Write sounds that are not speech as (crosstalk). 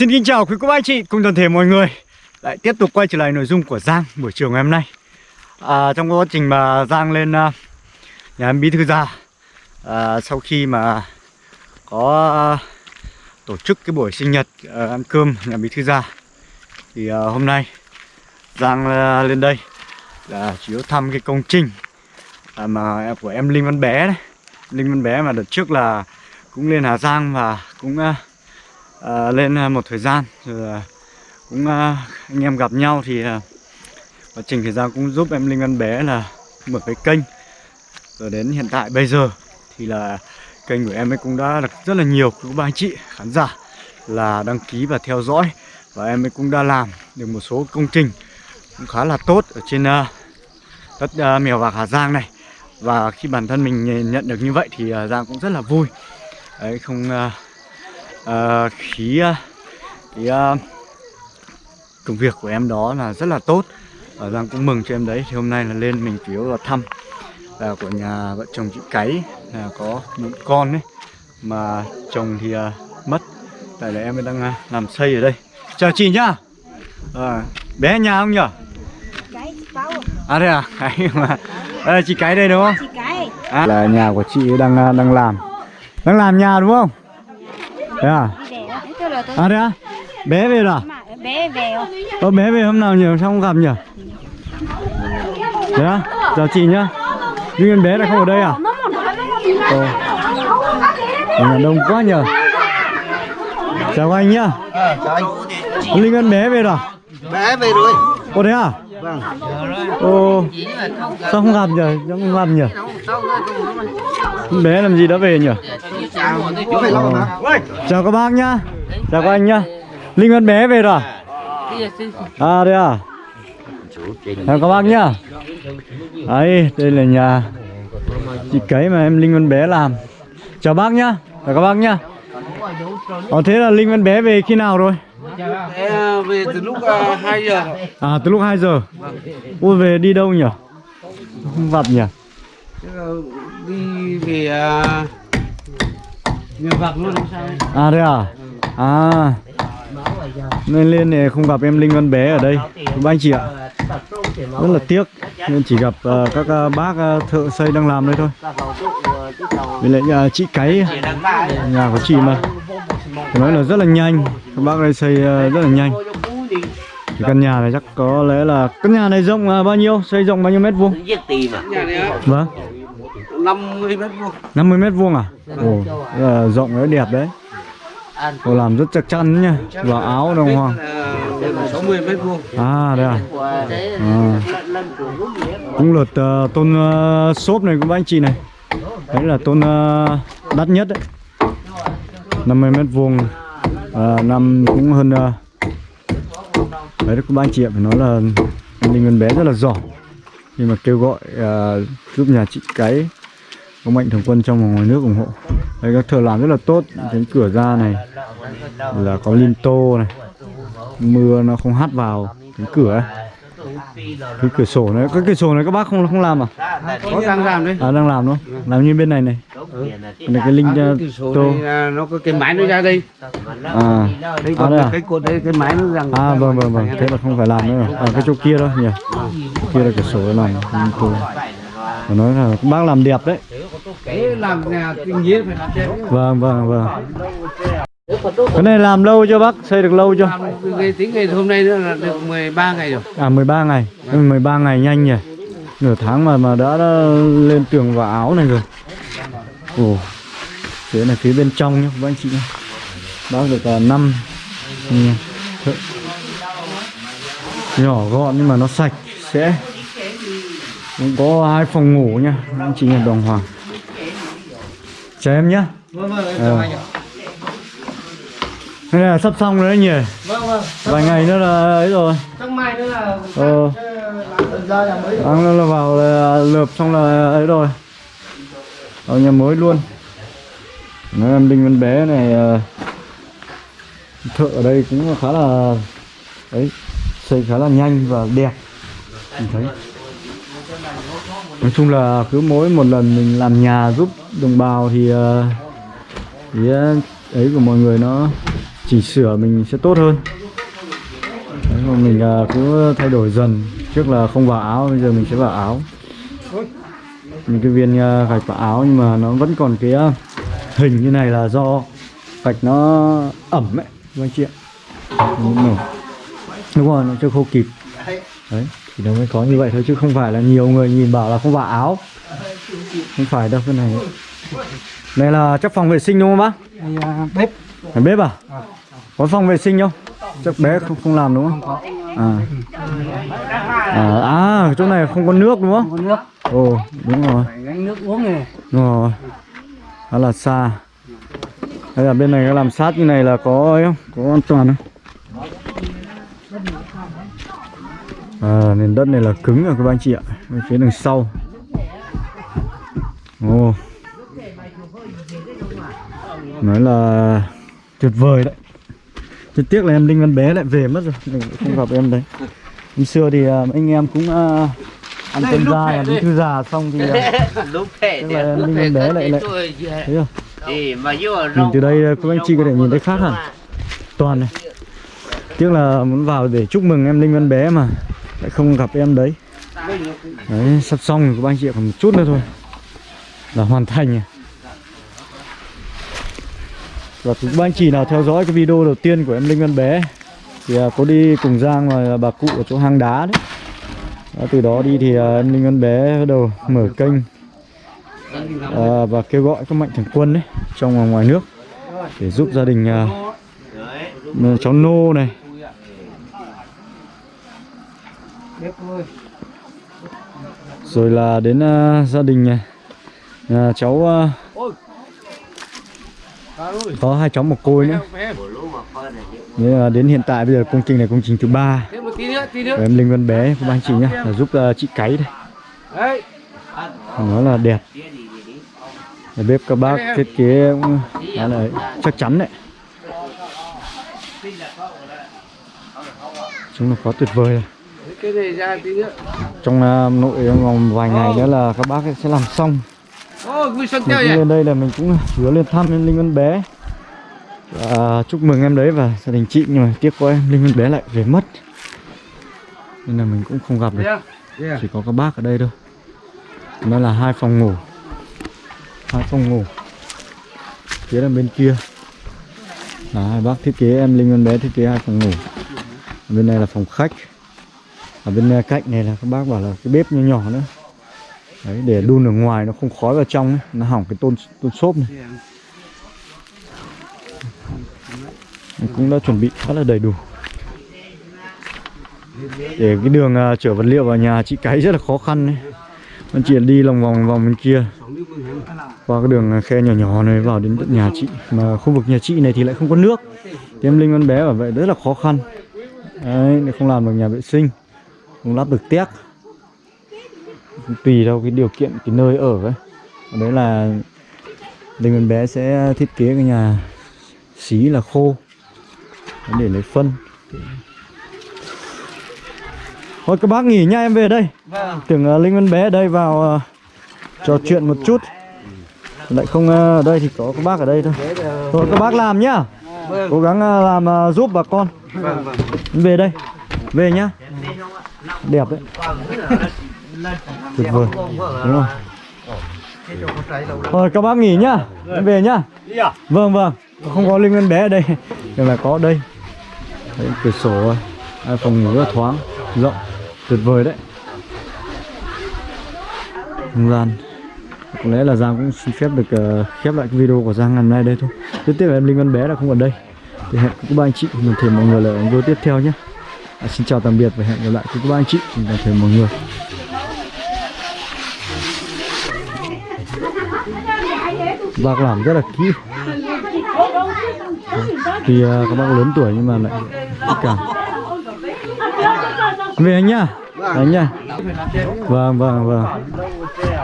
Xin kính chào quý cô bác anh chị cùng toàn thể mọi người. Lại tiếp tục quay trở lại nội dung của Giang buổi chiều ngày hôm nay. À, Trong quá trình mà Giang lên uh, nhà em Bí Thư Gia à, Sau khi mà có uh, tổ chức cái buổi sinh nhật uh, ăn cơm nhà Bí Thư Gia Thì uh, hôm nay Giang uh, lên đây là chủ yếu thăm cái công trình à, mà của em Linh Văn Bé đấy. Linh Văn Bé mà đợt trước là cũng lên Hà Giang và cũng uh, uh, lên ờ, một thời gian rồi ờ, cũng uh, anh em gặp nhau thì uh, quá trình thời gian cũng giúp em Linh Văn Bé là mở cái kênh. Rồi đến hiện tại bây giờ thì là kênh của em ấy cũng đã được rất là nhiều các ba anh chị khán giả là đăng ký và theo dõi. Và em ấy cũng đã làm được một số công trình cũng khá là tốt ở trên uh, đất uh, mèo vạc Hà Giang này. Và khi bản thân mình nhận được như vậy thì uh, Giang cũng rất là vui. Đấy không uh, uh, khí uh, cái uh, công việc của em đó là rất là tốt. Và Giang cũng mừng cho em đấy. Thì hôm nay là lên mình chủ yếu là thăm là của nhà vợ chồng chị Cái là có một con ấy mà chồng thì uh, mất. Tại là em đang uh, làm xây ở đây. Chào chị nhá. À, bé nhà không nhở? À đây à? Cái mà à, chị cái đây đúng không? À, là nhà của chị đang đang làm. Đang làm nhà đúng không thế à à đây à bé về rồi à? bé về rồi Ơ bé về hôm nào nhỉ? Sao không gặp nhỉ? Đấy á? Chào chị nhá Linh Ngân bé lại không ở đây à? Ồ nhà đông quá nhờ Chào anh nhá À, chào anh. Linh Ngân bé về rồi à? Bé về rồi. Ồ thế à? Vâng. Ồ Sao không gặp nhỉ? Sao không gặp nhỉ? Bé làm gì đã về nhỉ? Hả? Chào các bác nhá Chào các anh nhá Linh Ngân bé về rồi à? À đây à? Chào các bác nhá Đấy, đây là nhà chị cấy mà em Linh Văn Bé làm Chào bác nhá Chào các bác nhá Ờ thế là Linh Văn Bé về khi nào rồi? Bé về từ lúc uh, 2 giờ. À từ lúc 2 giờ Ui về đi đâu nhỉ? Không gặp nhỉ? Thế Đi về uh, nhà vạc luôn không sao. À đây à? À. Nên lên này không gặp em Linh Văn Bé ở đây. Các anh chị ạ. Rất là tiếc. Nên chỉ gặp ờ, các ờ, bác ờ, thợ xây đang làm đây thôi. Với lại ờ, chị Cái Nhà của chị mà. Phải nói là rất là nhanh. Các bác đây xây ờ, rất là nhanh. Thì căn nhà này chắc có lẽ là Căn nhà này rộng ờ, bao nhiêu? Xây rộng bao nhiêu mét vuông? Giết à? Vâng 50 mét vuông. 50 mét vuông à? Ồ, rất là rộng đấy, đẹp đấy Ồ, làm rất chắc chắn nhá Và áo đồng hoàng Là 60 mét vuông. À đây à, à. Cũng lượt uh, tôn uh, xốp này của anh chị này Đấy là tôn uh, đắt nhất đấy 50 mét vuông uh, Năm cũng hơn uh, Đấy các anh chị Phải nói là Linh Ngân bé rất là giỏi Nhưng mà kêu gọi uh, giúp nhà chị cái Có mạnh thường quân trong và ngoài nước ủng hộ. Đấy các thợ làm rất là tốt. Cánh cửa ra này Là có lim tô này. Mưa nó không hắt vào cánh cửa ấy. Cái cửa sổ này cái cửa sổ này các bác không không làm à? Có đang làm đấy. à đang làm đúng không? Làm như bên này này. Này cái linh À, cái cửa sổ tô. này là nó có cái máy nó ra đây. à. Đây À, còn đây à? cái cột đây cái máy nó rằng. à vâng vâng vâng. Thế là không phải làm nữa à cái chỗ kia thôi nhỉ? Kia là cửa sổ này linh tô. Nói là các bác làm đẹp đấy Thế làm nhà kinh nhiên phải làm đẹp. vâng vâng vâng. Cái này làm lâu chưa bác? Xây được lâu chưa? Cái tính ngày hôm nay nữa là được 13 ngày rồi. à 13 ngày. 13 ngày nhanh nhỉ. Nửa tháng mà mà đã, đã lên tường và áo này rồi. Ồ thế này phía bên trong nhá các anh chị nhá. Bác được uh, 5 nhỏ gọn nhưng mà nó sạch sẽ. Cũng có hai phòng ngủ nha anh chị nhà đồng hoàng chào em nhá Vâng vâng, chào anh Đây là sắp xong rồi đấy nhỉ? Vâng vâng. vài ngày nữa là ấy rồi. Sáng mai nữa là ờ. làm ra nhà mới. Đang là vào là lợp xong là ấy rồi. Ở nhà mới luôn. Nói em Đinh Văn Bé này ờ, Thợ ở đây cũng khá là Đấy Xây khá là nhanh và đẹp. Mình thấy Nói chung là cứ mỗi một lần mình làm nhà giúp đồng bào thì ờ, ý ờ, ấy của mọi người nó chỉnh sửa mình sẽ tốt hơn. Đấy, mà mình ờ, cứ thay đổi dần. Trước là không vào áo bây giờ mình sẽ vào áo. Những cái viên gạch vào áo nhưng mà nó vẫn còn cái hình như này là do gạch nó ẩm ấy các anh chị ạ. Đúng rồi nó chưa khô kịp. Đấy thì nó mới có như vậy thôi chứ không phải là nhiều người nhìn bảo là không vào áo không phải đâu cái này đây là chắc phòng vệ sinh đúng không bác à, bếp Ở bếp à? Có phòng vệ sinh không? Chắc bé không không làm đúng không? À. À, à chỗ này không có nước đúng không? có nước Ồ, đúng rồi. phải gánh nước uống này Đúng rồi. Đó là xa. Đây là bên này làm sát như này là có ấy không? Có an toàn không? À, nền đất này là cứng rồi các anh chị ạ. Bên phía đằng sau. Ồ. Nói là tuyệt vời đấy. Chỉ tiếc là em Linh Văn bé lại về mất rồi. Mình không gặp em đấy. Hôm xưa thì à, anh em cũng à, ăn cơm ra bí thư già xong thì à, (laughs) lúc là Linh Văn bé lại lại thấy không? Nhìn từ đây các anh chị có thể nhìn thấy khác hẳn Toàn này Tiếc là muốn vào để chúc mừng em Linh Văn bé mà lại không gặp em đấy. Đấy sắp xong rồi các anh chị còn một chút nữa thôi. Là hoàn thành rồi Và các anh chị nào theo dõi cái video đầu tiên của em Linh Văn bé Thì à, có đi cùng Giang và bà cụ ở chỗ hang đá đấy. Đó, Từ đó đi thì à, em Linh Văn bé bắt đầu mở kênh à, và kêu gọi các mạnh thường quân đấy trong và ngoài nước để giúp gia đình à, cháu nô này bếp thôi rồi là đến à, gia đình này. À, cháu à, có hai cháu một côi nữa. Nên là đến hiện tại bây giờ công trình này công trình thứ ba. Thêm một tí nữa tí của nữa. Em Linh Văn bé các anh chị nhá là giúp à, chị cấy đây. Đấy. Nó là đẹp. Nhà bếp các bác thiết kế cũng khá là chắc chắn đấy. Chúng là quá tuyệt vời rồi cái này ra tí nữa. Trong à, nội trong vòng vài ngày nữa là các bác sẽ làm xong. Mình lên đây là mình cũng hứa lên thăm em Linh Văn bé. Và chúc mừng em đấy và gia đình chị nhưng mà tiếc quá em Linh Văn bé lại về mất. Nên là mình cũng không gặp được. Chỉ có các bác ở đây thôi. Nó là hai phòng ngủ. Hai phòng ngủ. Phía là bên kia. Là hai bác thiết kế em Linh Văn bé thiết kế hai phòng ngủ. Bên này là phòng khách ở bên ờ, cạnh này là các bác bảo là cái bếp nhỏ nhỏ nữa. Đấy để đun ở ngoài nó không khói vào trong ấy. nó hỏng cái tôn tôn xốp này. Mình cũng đã chuẩn bị khá là đầy đủ. Để cái đường uh, chở vật liệu vào nhà chị cái rất là khó khăn đấy chị đi lòng vòng vòng bên kia. Qua cái đường ờ, khe nhỏ nhỏ này vào đến tận nhà chị. Mà khu vực nhà chị này thì lại không có nước. Thì em linh con bé bảo vậy rất là khó khăn. Đấy không làm được nhà vệ sinh không lắp được téc tùy theo cái điều kiện cái nơi ở ấy. Đấy là linh con bé sẽ thiết kế cái nhà xí là khô. Để lấy phân. Thôi các bác nghỉ nha em về đây. Vâng. Tưởng uh, Linh Văn bé ở đây vào uh, trò chuyện một chút. Lại không uh, ở đây thì có các bác ở đây thôi. Thôi các bác làm nhá. Vâng. Cố gắng uh, làm uh, giúp bà con. Vâng vâng. Về đây. Về nhá Đẹp đấy. Tuyệt vời. Đúng không? Thôi các bác nghỉ nhá. Em về nhá. Vâng vâng. Không có Linh nguyên bé ở đây (laughs) Nhưng mà có ở đây. Đấy, cửa sổ à, phòng ngủ rất thoáng Rộng. Tuyệt vời đấy. Không gian. Có lẽ là Giang cũng xin phép được uh, khép lại cái video của Giang ngày hôm nay đây thôi. Tiếp tiếp là em Linh Văn bé là không ở đây. Thì hẹn các anh chị Mình thêm mọi người là video tiếp theo nhé à, xin chào tạm biệt và hẹn gặp lại các ba anh chị cùng toàn thể mọi người. Bác làm rất là kỹ. Thì ờ, à, các bác lớn tuổi nhưng mà lại tất cả về anh nhá. Anh nhá. Vâng vâng vâng.